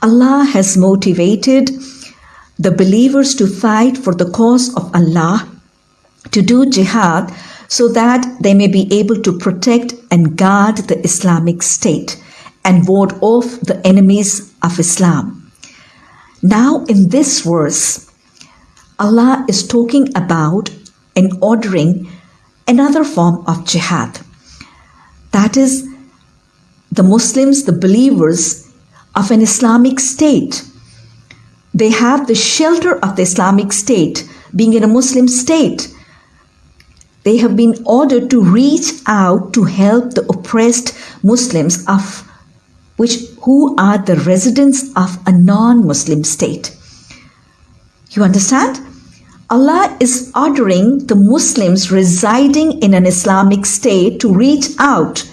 Allah has motivated the believers to fight for the cause of Allah, to do jihad, so that they may be able to protect and guard the Islamic State and ward off the enemies of Islam. Now, in this verse, Allah is talking about and ordering another form of jihad. That is, the Muslims, the believers of an Islamic state. They have the shelter of the Islamic state, being in a Muslim state. They have been ordered to reach out to help the oppressed Muslims of which who are the residents of a non-Muslim state. You understand? Allah is ordering the Muslims residing in an Islamic state to reach out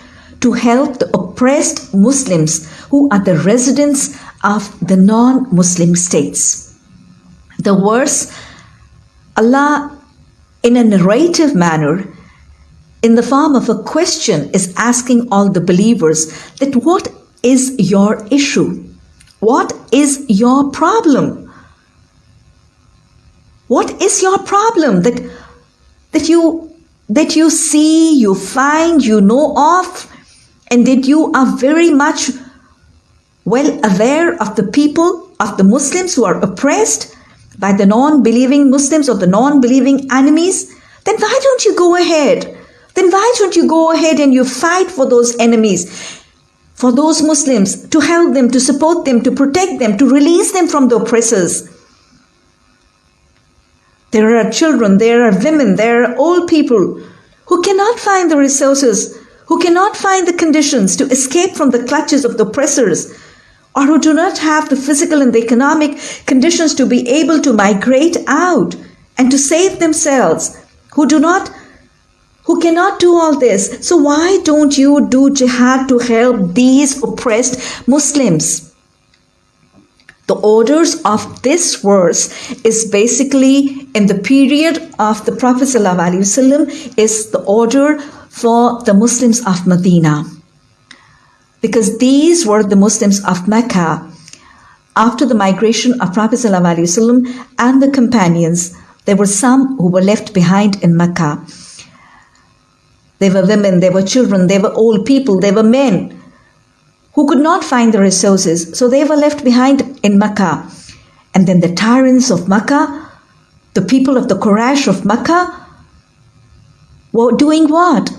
to help the oppressed Muslims who are the residents of the non Muslim states. The verse, Allah, in a narrative manner, in the form of a question, is asking all the believers that what is your issue? What is your problem? What is your problem that that you that you see, you find, you know of, and that you are very much well aware of the people, of the Muslims who are oppressed by the non-believing Muslims or the non-believing enemies, then why don't you go ahead? Then why don't you go ahead and you fight for those enemies? For those Muslims, to help them, to support them, to protect them, to release them from the oppressors. There are children, there are women, there are old people who cannot find the resources, who cannot find the conditions to escape from the clutches of the oppressors, or who do not have the physical and the economic conditions to be able to migrate out and to save themselves, who do not who cannot do all this. So why don't you do jihad to help these oppressed Muslims? The orders of this verse is basically in the period of the Prophet ﷺ is the order for the Muslims of Medina. Because these were the Muslims of Mecca. After the migration of Prophet ﷺ and the companions, there were some who were left behind in Mecca. They were women, they were children, they were old people, they were men who could not find the resources. So they were left behind in Mecca. And then the tyrants of Mecca, the people of the Quraysh of Mecca, were doing what?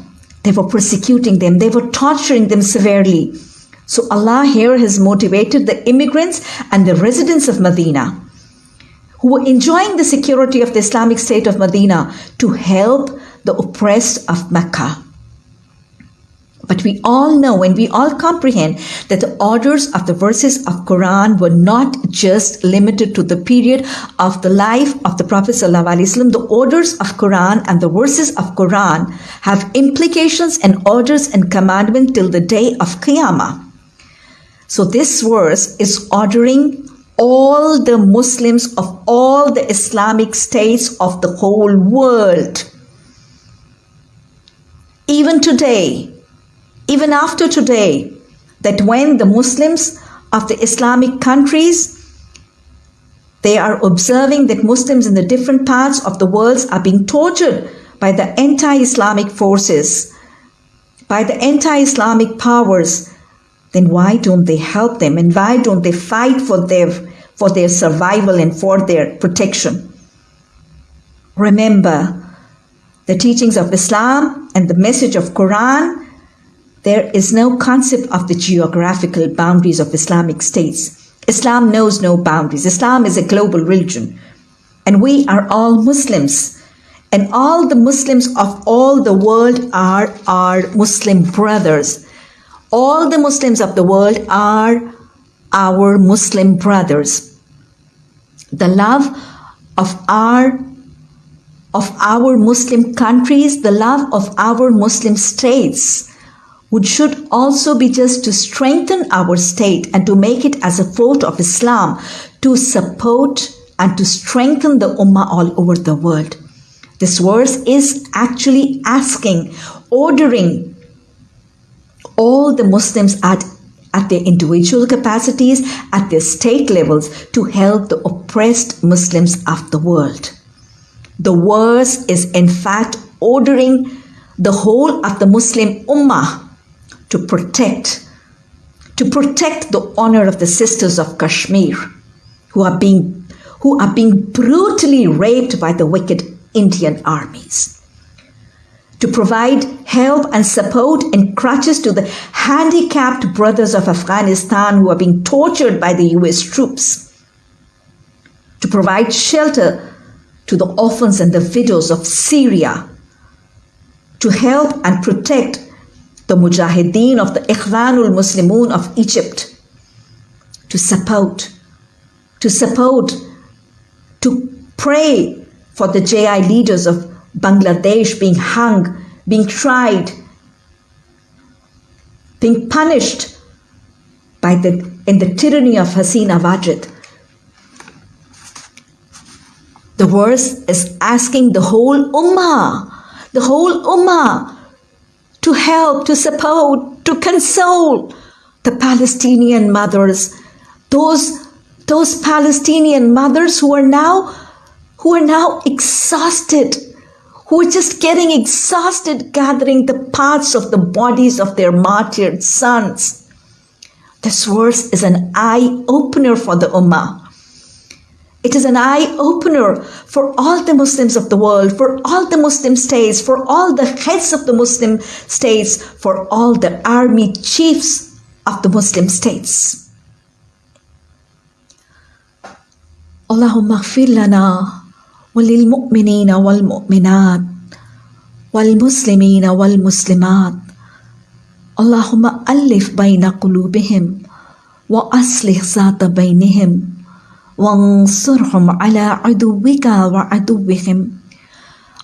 They were persecuting them, they were torturing them severely. So Allah here has motivated the immigrants and the residents of Medina who were enjoying the security of the Islamic State of Medina to help the oppressed of Mecca. But we all know and we all comprehend that the orders of the verses of Quran were not just limited to the period of the life of the Prophet ﷺ. The orders of Quran and the verses of Quran have implications and orders and commandment till the day of Qiyamah. So this verse is ordering all the Muslims of all the Islamic states of the whole world. Even today, even after today, that when the Muslims of the Islamic countries they are observing that Muslims in the different parts of the world are being tortured by the anti-Islamic forces, by the anti-Islamic powers, then why don't they help them and why don't they fight for their, for their survival and for their protection? Remember, the teachings of Islam and the message of Quran there is no concept of the geographical boundaries of Islamic states. Islam knows no boundaries. Islam is a global religion. And we are all Muslims. And all the Muslims of all the world are our Muslim brothers. All the Muslims of the world are our Muslim brothers. The love of our of our Muslim countries, the love of our Muslim states which should also be just to strengthen our state and to make it as a fort of Islam to support and to strengthen the Ummah all over the world. This verse is actually asking, ordering all the Muslims at, at their individual capacities, at their state levels, to help the oppressed Muslims of the world. The verse is in fact ordering the whole of the Muslim Ummah to protect, to protect the honor of the sisters of Kashmir who are being, who are being brutally raped by the wicked Indian armies. To provide help and support and crutches to the handicapped brothers of Afghanistan who are being tortured by the US troops, to provide shelter to the orphans and the widows of Syria, to help and protect the Mujahideen of the Ikhwanul Muslimun of Egypt, to support, to support, to pray for the JI leaders of Bangladesh being hung, being tried, being punished by the in the tyranny of Hasina Wajid. The verse is asking the whole ummah, the whole ummah to help, to support, to console the Palestinian mothers, those, those Palestinian mothers who are now who are now exhausted who are just getting exhausted gathering the parts of the bodies of their martyred sons. This verse is an eye opener for the Ummah. It is an eye opener for all the Muslims of the world, for all the Muslim states, for all the heads of the Muslim states, for all the army chiefs of the Muslim states. Allahumma lana وللمؤمنين والمؤمنات والمسلمين والمسلمات اللهم ألف بين قلوبهم وأصلح ذات بينهم وانصرهم على عدوك وعدوهم.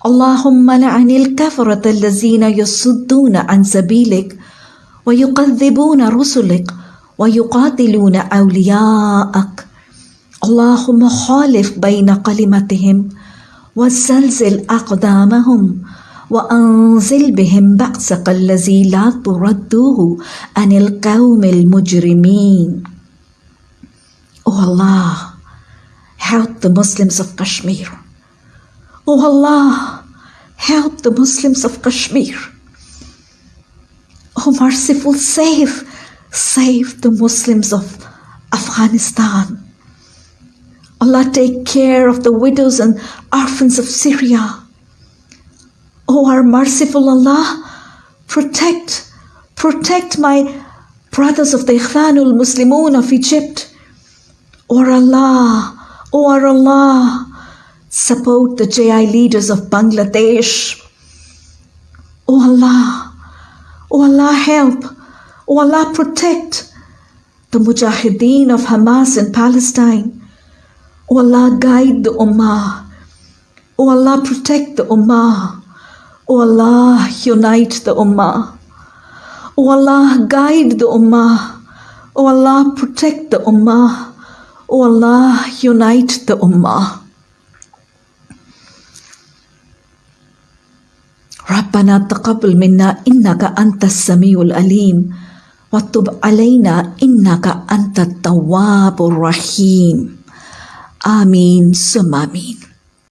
اللهم لعن الكفرة الذين يصدون عن سبيلك ويكذبون رسلك ويقاتلون أولياءك. اللهم خالف بين كلمتهم وزلزل أقدامهم وأنزل بهم بأسك الذي لا تردوه عن القوم المجرمين. Oh Allah, help the Muslims of Kashmir. Oh Allah, help the Muslims of Kashmir. Oh merciful, save, save the Muslims of Afghanistan. Allah take care of the widows and orphans of Syria. Oh, our merciful Allah, protect, protect my brothers of the Ikhwanul Muslimun of Egypt. O oh, Allah, O oh, our Allah, support the JI leaders of Bangladesh. O Allah, O Allah help, O Allah protect the Mujahideen of Hamas in Palestine. O Allah, guide the Ummah. O Allah, protect the Ummah. O Allah, unite the Ummah. O Allah, guide the Ummah. O Allah, protect the Ummah. O Allah, unite the Ummah. ربنا تقبل منا إنك أنت السميع العليم وتب علينا إنك أنت التواب الرحيم آمين ثم آمين